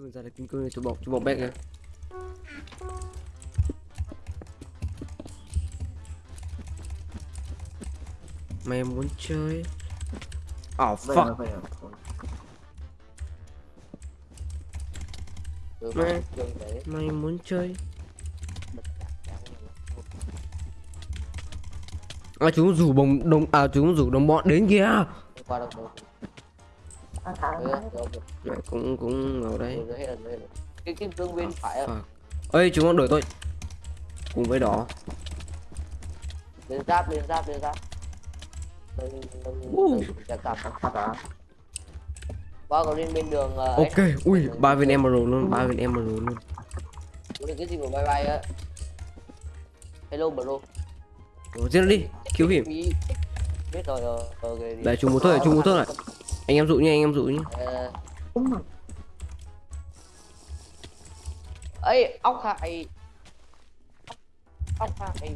cương ra là kim cương cho bọc cho bọc bét kìa mày muốn chơi oh fuck là vậy? Thôi. Từ Mẹ. mà dừng để mày muốn chơi à chúng rủ bồng đồng à chúng rủ đồng bọn đến kìa mẹ cũng cũng ở đây. Cái cái tương bên phải fuck. Ơi chúng nó đuổi tôi cùng với đó. Lên giáp lên giáp lên giáp. À? qua còn lên bên đường ờ, ấy. ok ui ba viên emerald luôn ba viên emerald luôn. Cái gì mà bay bay á? Hello bro. Ủa, giết nó đi cứu hiểm biết rồi rồi ok đi. để chúng một thôi chúng một thôi. lại anh em dụ nha anh em dụ nhá. Ờ, ấy ốc hại ốc hại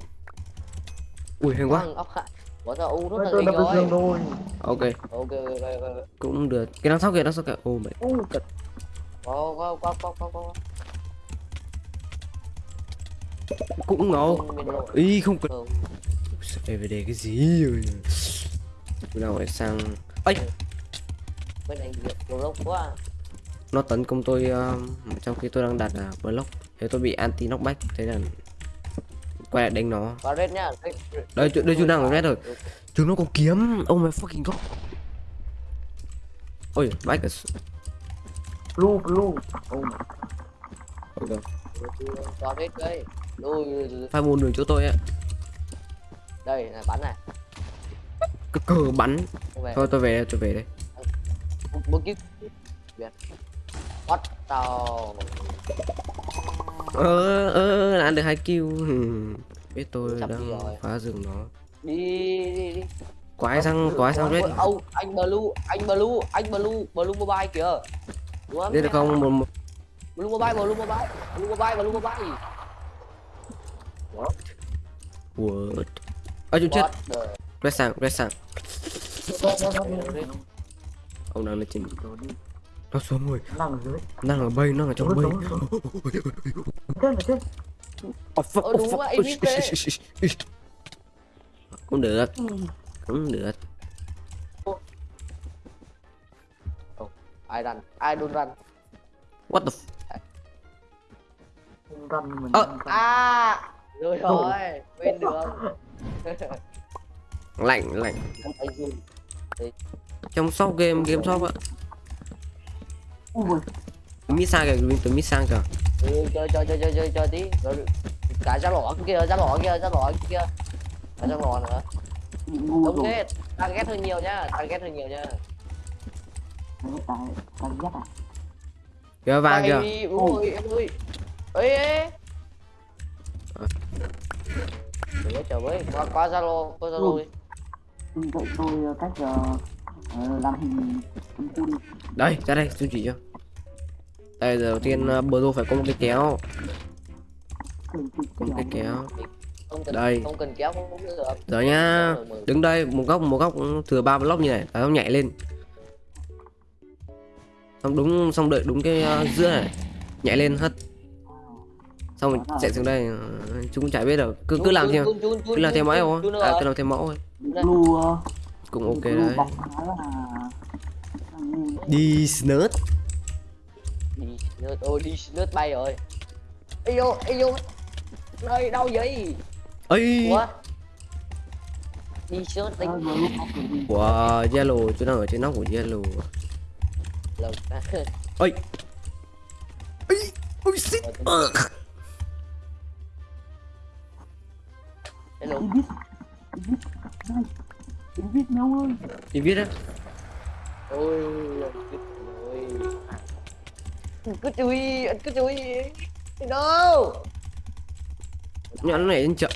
ui hay quá. Vâng, ốc hại bỏ ra u rất là nhanh rồi. rồi. ok. Ok ok ok ok cũng được. Cái đằng sau kìa đằng sau kìa. Ô mẹ. U cật. có có có có có có cũng ngầu. Ý không cần. DVD cái gì rồi. Nào lại sang. Ấy bên này nhiều lốc quá. Nó tấn công tôi um, trong khi tôi đang đặt là block thế tôi bị anti knockback thế là quay lại đánh nó. Có red nhá đây đây chúng đang ở red rồi. Chúng nó có kiếm oh my fucking god ôi ở s- Blue blue. Oh my. có red đây. Phải buồn đường chỗ tôi á đây là bắn này. Cái cờ bắn. Thôi tôi về tôi về đây một kiếp Việt bắt tàu. Ơ ơ đã được hai kill. Hmm, biết tôi đi đang rồi. phá rừng nó. Đi đi đi quái sang quái sang red. ông anh blue anh blue anh blue blue mobile kìa. Đúng không? Được không một, một. Blue mobile blue mobile blue mobile blue mobile. Word ở chỗ chết. What the- red sang red sang. Ông đang lên trên nó xuống rồi Nằm ở dưới. đang ở bay nó ở trong bay oh, fuck, Ờ, oh, fuck. vậy, cũng được cũng được ai run ai don't run what the f- Không run mình. Ờ. à rồi rồi bên đường lạnh lạnh trong shop game game shop á Ui, mít sang kìa mình từ mít sang kìa. Ừ, chơi chơi chơi chơi chơi chơi tí. Rồi cả ra lỏ kia ra lỏ kia ra lỏ kia. Cả ra lỏ nữa. Đúng thế tăng ghét hơn nhiều nhá tăng ghét hơn nhiều nhá ghét à. kìa vàng kìa. ui em ơi. Ê ê chờ với qua qua zalo qua zalo đi. Vậy tôi ờ, cách giờ ờ, đây ra đây tôi chỉ cho. Đây đầu tiên bờ phải có một cái kéo. Có một cái kéo. Không cần Đây. không cần kéo không cũng được rồi nhá đứng đây một góc một góc thừa ba block như này xong nhảy lên. Xong đúng xong đợi đúng cái uh, giữa này. Nhảy lên hất. Xong mình chạy xuống đây ờ, chúng cũng chả biết được cứ cứ làm theo cứ làm theo mẫu thôi à cứ làm theo mẫu thôi. Blue ờ, cũng ok đấy. đi snurt đi nớt ôi đi nớt bay rồi. Ê vô ê vô nơi đâu vậy. Ấy ủa? Đi Ờ, được đi. của yellow chỗ nào ở trên nóc của yellow lần ơi ấy ôi shit Ờ. hello Đi viết nhau ơi. đi viết á. Ôi ôi anh cứ chui anh cứ chui đi đâu? Nhẫn này lên chậm.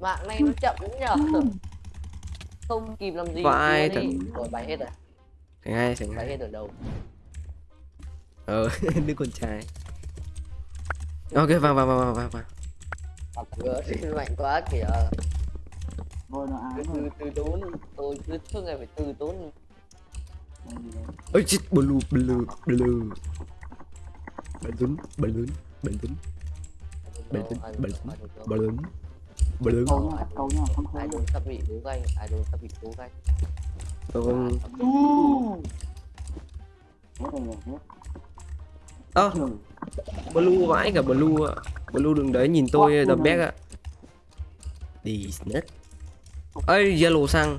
Mạng này nó chậm lắm nhở không kịp làm gì ý. thật. rồi bay hết rồi. Thành hai thành bay hai hết ở đâu? Ờ đứa con trai. Ok vào vào vào vào vào vào. Mạnh quá kìa Thôi nó ám từ, từ tốn, tôi cứ suốt ngày phải từ tốn. Ôi chết, blue, blue, blue Bắn súng, bắn lớn, bắn súng Bắn súng, bắn súng, bắn lớn Bắn lớn Câu nhá, câu nhá, không khơi Ai đồn sắp bị đố ganh, ai đồn sắp bị đố ganh. Vâng Hết rồi, hết Ơ. À, Blue vãi cả Blue ạ. Blue đừng đấy nhìn tôi đập back ạ. Đi snack ơi yellow sang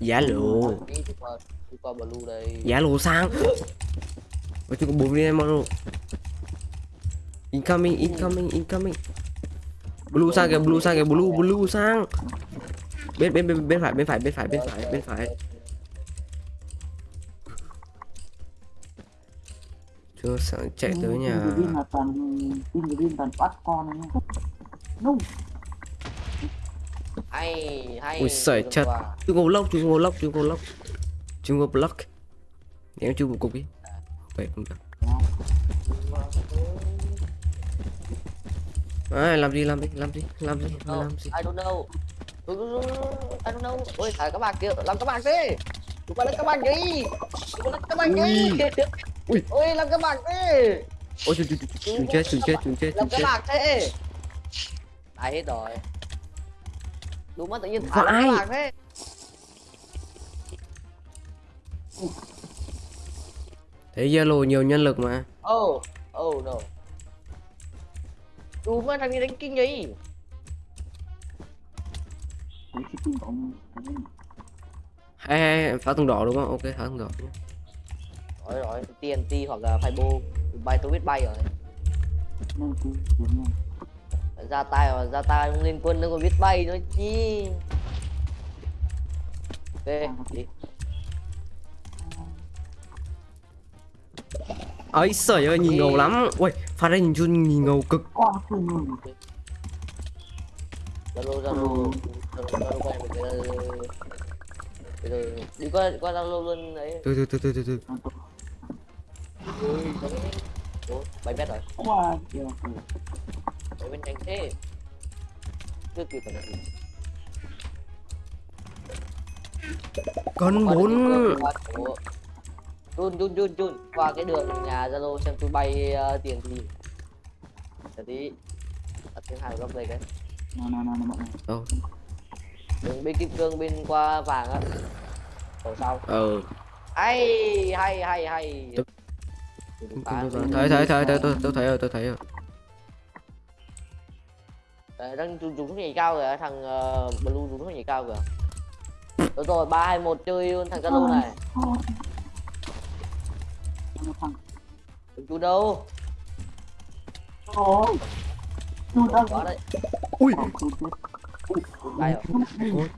giá lộ đi đi qua đi qua blue đây. Giá lộ sang Ôi chúng có bốn viên em rồi incoming incoming incoming. Blue sang kìa blue sang kìa blue blue sang bên bên bên bên phải bên phải bên phải bên phải bên phải. Chưa sợ chạy tới nhà. Pin là toàn pin pin toàn bắt con hay Ui, sợi qua. chúng có block chúng có block chúng có block chúng có block ném chung một cục đi vậy cũng được à, làm gì làm gì làm gì làm gì làm gì I don't know. I don't know. Ôi, thải các bạn kia, làm các bạn đi. Đừng qua lấy các bạn đi. Đừng qua lấy các bạn đi. Ui. Ôi, làm các bạn đi. ôi chúng chúng chúng chết chúng chết chúng chết Làm chúng các chết bạn thế. Ai hết rồi. Đúng mất tự nhiên thả Vãi. bạn thế. thấy yellow nhiều nhân lực mà Oh, oh no. Đúng mất thằng đi đánh kinh ông hay hay phá tầng đỏ đúng không ok phá tầng đỏ. Rồi rồi, TNT hoặc là Fibo. Bay tôi biết bay rồi. Ra tay mà ra tay không liên quân nó còn biết bay nữa chi. Ok, đi. ấy sởi ơi nhìn ngầu lắm. Ui phát ra nhìn chun nhìn ngầu cực. Zalo Zalo Zalo Bây giờ đi qua qua Zalo luôn đấy. từ từ từ từ từ từ. Ui, Ủa, bay bét rồi. 왜 땡땡 cứ con muốn run run run run qua cái đường nhà zalo xem tôi bay uh, tiền gì để tí đặt tiếng hàng góc đây đấy no no no no no oh. đừng bên kim cương bên qua vàng á ở sau ừ hay hay hay hay thấy thấy thấy thấy tôi tôi thấy rồi tôi thấy rồi Đấy, đang dùng thuốc nhảy cao kìa thằng uh, blue dùng thuốc nhảy cao kìa. Đúng rồi ba hai một chơi luôn thằng Zalo này. Đừng chú đâu? Ôi chú đang quá đấy. Ui. Chú bay rồi.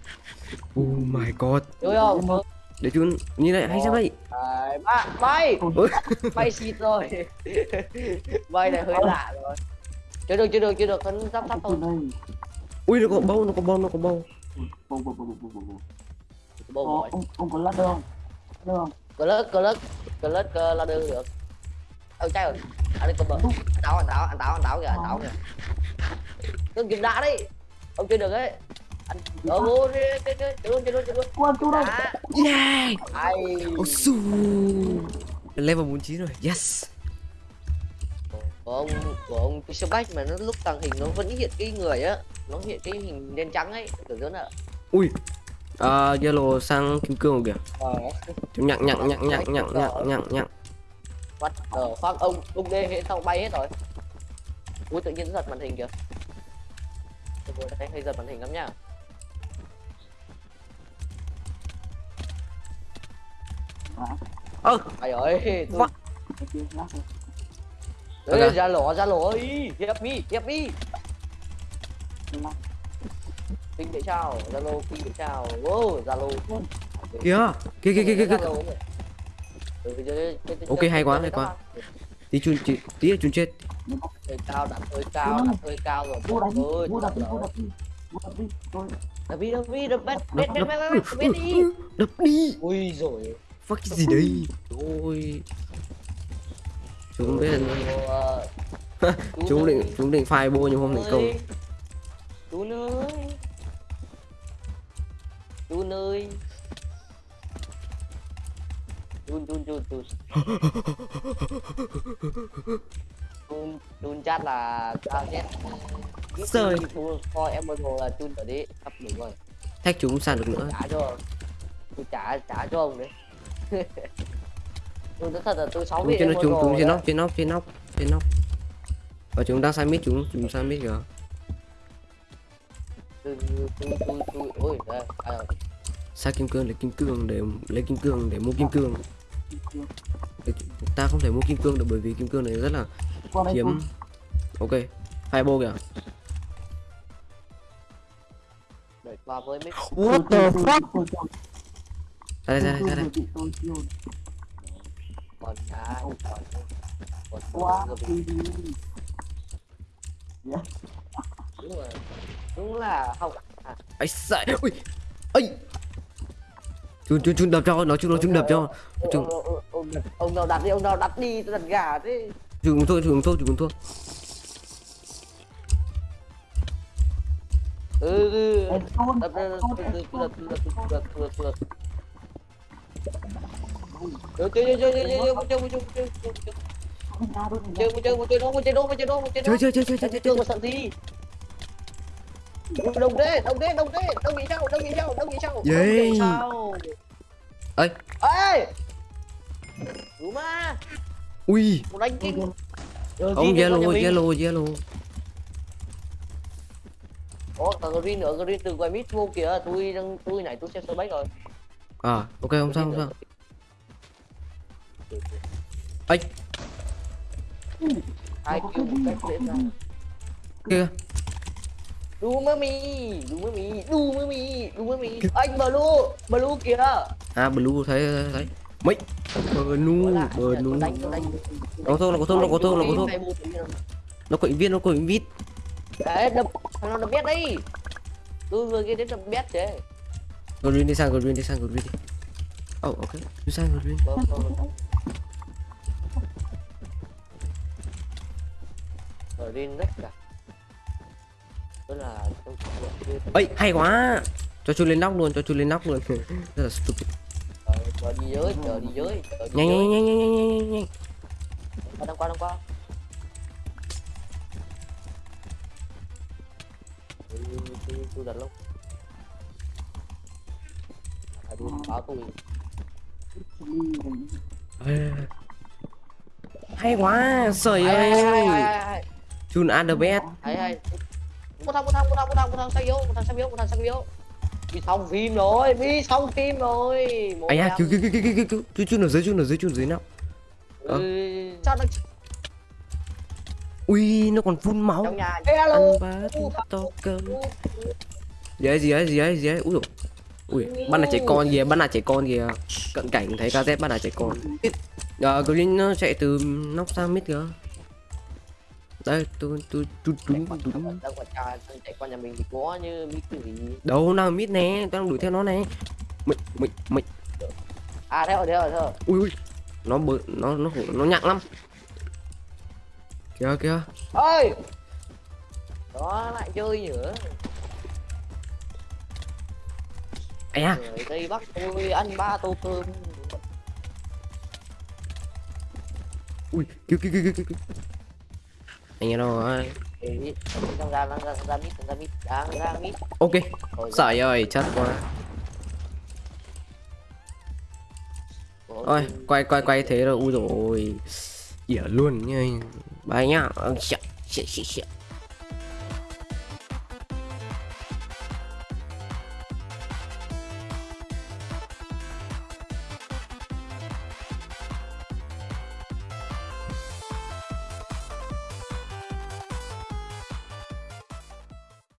Oh my god. Chơi không? Chơi. để chun như này hay sao vậy? Đấy, bay! Ôi. bay xịt rồi. Bay này hơi lạ rồi chơi được chơi được chơi được hắn sắp sắp chú thôi. Ui nó có bâu nó có bâu nó có bâu bồ bồ bồ bồ bồ Ờ, rồi. ông ông có lát đâu. Được không cờ lết cờ lết cờ lết cờ là được. Được trái rồi anh đi cầm bờ anh táo anh táo anh táo anh táo kìa anh táo kìa. Đừng kịp đá đi ông chơi được ấy. Anh ở vô đi chơi chơi chơi luôn chơi luôn chơi luôn quan chú đá. Yeah ai. Oh su. Level 49 rồi. Yes của ông của ông Fisher Black mà nó lúc tàng hình nó vẫn hiện cái người á. Nó hiện cái hình đen trắng ấy kiểu rất là ui. À, yellow sang kim cương kìa. Ờ. Chúng nhặng nhặng nhặng nhặng nhặng nhặng nhặng nhặng. Bắt ờ phát ông ông đê hết xong bay hết rồi. Ui tự nhiên nó giật màn hình kìa. Thấy hơi giật màn hình lắm nha. Ơ ai ơi tôi Kia đây Ê, ra lỗ ra lỗ ý hiệp mi hiệp mi. Kinh để sao zalo kinh để sao wow zalo kìa kìa kìa kìa kìa kìa. Ok, hay quá, hay quá. tí chun tí tí là chun chết. Hơi cao đặt hơi cao đặt hơi cao rồi. Vô đánh vô đi vô đi vô đập đi tôi đập đi đập đi đập bét đập đi. đập đi. Ui rồi fuck cái gì đây ôi chúng biết là chúng định chúng định phai bô nhưng không thành công chú ơi chú ơi chun chun chun chun. Chun chun chat là cao nhất Trời. coi em emerald là chun ở đi sắp đúng rồi. Thách chúng sàn được nữa. Trả cho. Trả trả cho ông đấy tôi nói thật là tôi sáu vị trên nó chúng chúng trên nóc trên nóc trên nóc trên nóc và chúng đang sai mít chúng chúng sai mít kìa tôi tôi tôi tôi à, sai kim cương lấy kim cương để lấy kim cương để mua kim cương. Để- ta không thể mua kim cương được bởi vì kim cương này rất là hiếm. ok hai bô kìa. What the fuck? ra đây ra đây ra đây con cá còn còn quá còn đi đi. Đúng rồi. Đúng là không à, ấy sai ui ấy chun chun chun đập cho nó chun nó chun đập cho. Ông, Chừng- ông, nào đặt đi ông nào đặt đi tôi đặt gà thế. Chun thua chun thua chun thua ừ ừ chơi chơi chơi chơi chơi chơi chơi chơi chơi chơi chơi chơi một chơi một chơi một chơi chơi chơi chơi chơi chơi chơi chơi chơi chơi chơi một sẵn đi đồng thế đồng thế đồng thế đồng nghĩ sao đồng nghĩ sao đồng nghĩ sao sao ấy ê đúng mà ui đánh kinh ông yellow yellow yellow Ủa, còn green nữa, green từ ngoài mid vô kìa, tôi đang tôi này tôi xem sơ bách rồi. à ok không sao không sao ấy Hai kêu một cách dễ dàng. kia. Đu mơ mì, đu mơ mì, đu mơ mì, đu mơ mì. Anh blue, blue kìa. à blue thấy thấy mấy. Bờ nu bờ nu nó thuốc nó có thuốc nó có thuốc nó có nhiên. nó có viên nó có vít Đấy, đập, nào đập biết đi. Tôi vừa kia đến đập biết chứ. green đi sang green đi sang green đi. Oh ok. Đi sang green Green rất cả. Tức là tôi chưa ấy hay quá cho chú lên nóc luôn cho chú lên nóc luôn rất là stupid Ờ, chờ đi dưới, chờ đi dưới, nhanh nhanh nhanh nhanh nhanh nhanh nhanh đang qua, đang qua. Tôi, đặt lúc. Phải đi báo tôi. Hay quá trời ơi. Chun the best Hay. Một thằng, một thằng, một thằng, một thằng, một thằng sang yếu, một thằng sang yếu, một thằng sang yếu. Đi xong phim rồi, đi xong phim rồi. Ai à cứu cứu cứu cứu cứu cứu cứu chun ở dưới chun ở dưới chun dưới nào. Ừ, sao nó ui nó còn phun máu. Trong nhà. Hello. ăn bát to cơm. Gì ấy gì ấy gì ấy gì ấy. Ui dồi. ui bắt là trẻ con kìa bắt là trẻ con kìa. Cận cảnh thấy kz bắt là trẻ con. Ờ green nó chạy từ nóc sang mid kìa đây tôi tôi tôi cha đang chạy qua nhà mình thì có như biết cái gì? Đâu nào mid nè tôi đang đuổi theo nó nè. Mịch mịch mịch à theo theo theo ui ui. Nó bự nó nó nó nhặng lắm. Kìa kìa. Ơi đó lại chơi nữa. Ai à tây bắc tôi ăn ba tô cơm. Ui kêu kêu kêu kêu anh nghe đâu rồi. Ok. Sải rồi, chết quá. Ôi, quay quay quay thế rồi, ui rồi. Ỉa luôn nha anh. Bye nhá. Ông sợ, sợ.